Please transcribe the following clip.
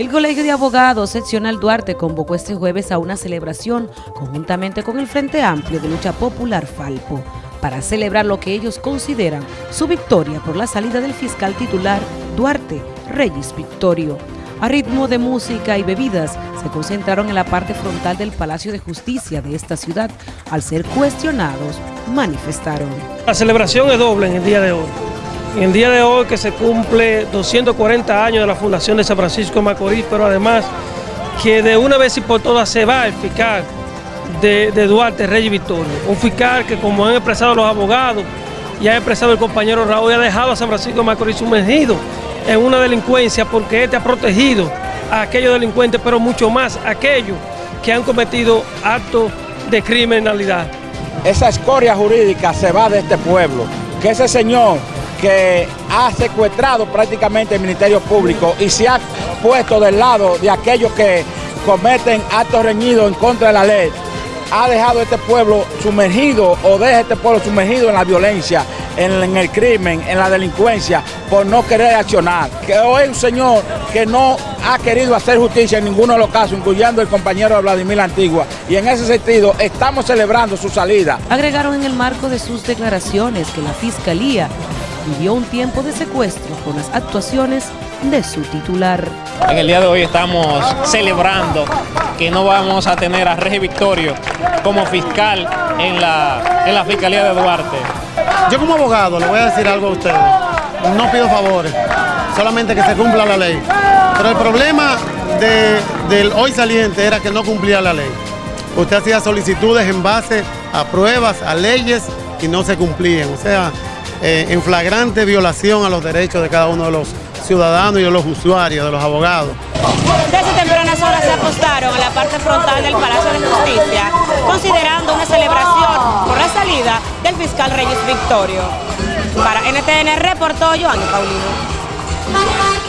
El Colegio de Abogados Seccional Duarte convocó este jueves a una celebración conjuntamente con el Frente Amplio de Lucha Popular Falpo para celebrar lo que ellos consideran su victoria por la salida del fiscal titular Duarte Reyes Victorio. A ritmo de música y bebidas, se concentraron en la parte frontal del Palacio de Justicia de esta ciudad. Al ser cuestionados, manifestaron. La celebración es doble en el día de hoy. En el día de hoy que se cumple 240 años de la fundación de San Francisco de Macorís, pero además que de una vez y por todas se va el fiscal de, Duarte, Reyes Victorio. Un fiscal que como han expresado los abogados y ha expresado el compañero Raúl, ha dejado a San Francisco de Macorís sumergido en una delincuencia porque este ha protegido a aquellos delincuentes, pero mucho más a aquellos que han cometido actos de criminalidad. Esa escoria jurídica se va de este pueblo, que ese señor que ha secuestrado prácticamente el Ministerio Público y se ha puesto del lado de aquellos que cometen actos reñidos en contra de la ley, ha dejado este pueblo sumergido o deja este pueblo sumergido en la violencia, en, el crimen, en la delincuencia, por no querer accionar. Que hoy un señor que no ha querido hacer justicia en ninguno de los casos, incluyendo el compañero Vladimir Antigua. Y en ese sentido, estamos celebrando su salida. Agregaron en el marco de sus declaraciones que la Fiscalía vivió un tiempo de secuestro con las actuaciones de su titular. En el día de hoy estamos celebrando que no vamos a tener a Regi Victorio como fiscal en la, en la Fiscalía de Duarte. Yo como abogado le voy a decir algo a ustedes. No pido favores, solamente que se cumpla la ley. Pero el problema del hoy saliente era que no cumplía la ley. Usted hacía solicitudes en base a pruebas, a leyes y no se cumplían. O sea, eh, en flagrante violación a los derechos de cada uno de los ciudadanos y de los usuarios, de los abogados. Desde tempranas horas se apostaron a la parte frontal del Palacio de Justicia, considerando una celebración por la salida del fiscal Reyes Victorio. Para NTN reportó Joanny Paulino.